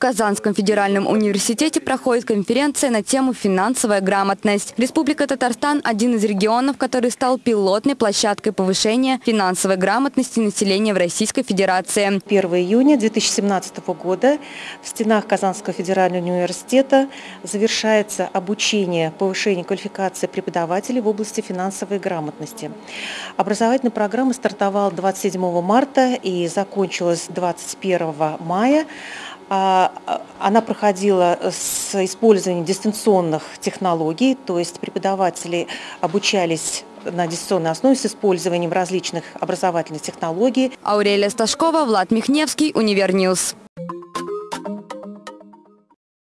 Казанском федеральном университете проходит конференция на тему «Финансовая грамотность». Республика Татарстан – один из регионов, который стал пилотной площадкой повышения финансовой грамотности населения в Российской Федерации. 1 июня 2017 года в стенах Казанского федерального университета завершается обучение повышения квалификации преподавателей в области финансовой грамотности. Образовательная программа стартовала 27 марта и закончилась 21 мая. А, а, она проходила с использованием дистанционных технологий, то есть преподаватели обучались на дистанционной основе с использованием различных образовательных технологий. Аурелия Сташкова, Влад Михневский, Univer News.